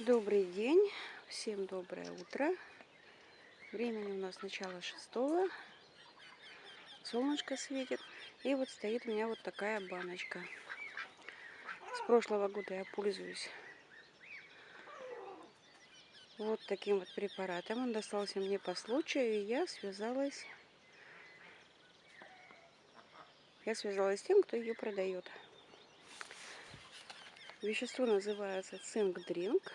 Добрый день, всем доброе утро. Времени у нас начало шестого. Солнышко светит. И вот стоит у меня вот такая баночка. С прошлого года я пользуюсь вот таким вот препаратом. Он достался мне по случаю, и я связалась... Я связалась с тем, кто ее продает. Вещество называется цинк-дринк.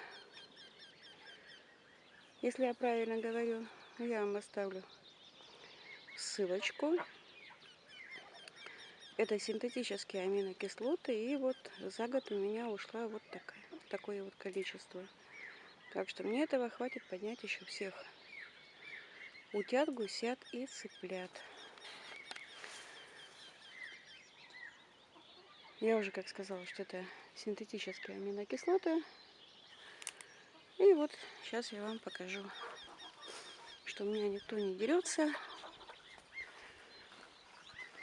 Если я правильно говорю, я вам оставлю ссылочку. Это синтетические аминокислоты. И вот за год у меня ушла вот такая, такое вот количество. Так что мне этого хватит поднять еще всех утят, гусят и цыплят. Я уже как сказала, что это синтетические аминокислоты. И вот сейчас я вам покажу, что у меня никто не дерется,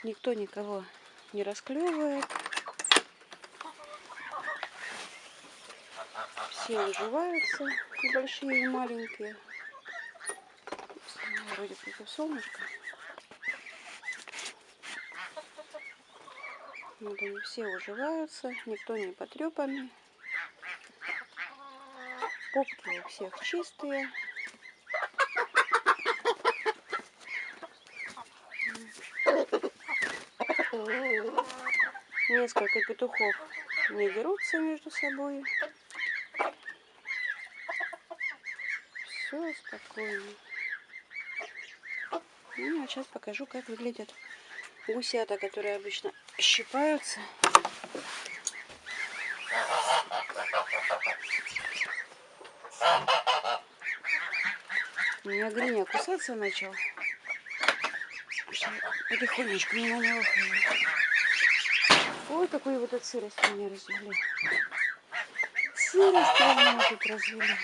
никто никого не расклевывает. Все уживаются, большие, и маленькие. Вроде против солнышка. Вот они все уживаются, никто не потрепанный. Попки у всех чистые. Несколько петухов не дерутся между собой. Все спокойно. Ну, а сейчас покажу, как выглядят гусята, которые обычно щипаются. У меня гриня кусаться начал. Потихонечку мимо него хожу. Ой, какую вот от сырости меня развели. Сырость меня тут развели.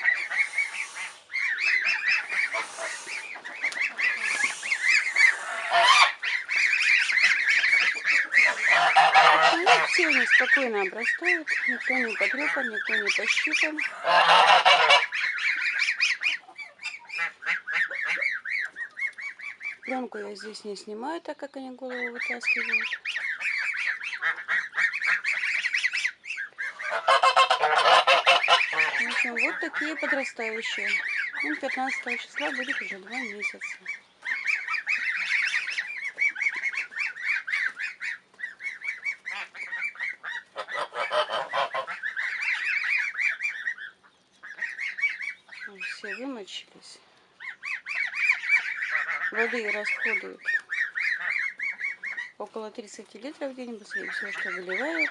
Все они спокойно обрастают, никто не потрепан, никто не пощипан. Пленку я здесь не снимаю, так как они голову вытаскивают. В общем, вот такие подрастающие. Им 15 числа будет уже два месяца. Все вымочились. Воды расходуют около 30 литров в день, после все, что выливают.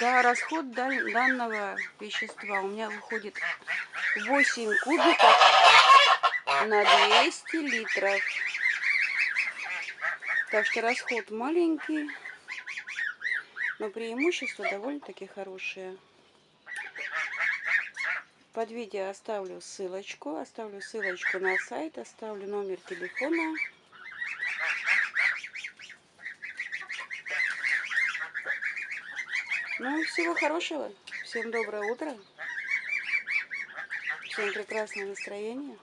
Да, расход данного вещества у меня выходит 8 кубиков на 200 литров. Так что расход маленький, но преимущества довольно-таки хорошие. Под видео оставлю ссылочку, оставлю ссылочку на сайт, оставлю номер телефона. Ну, всего хорошего. Всем доброе утро. Всем прекрасного настроения.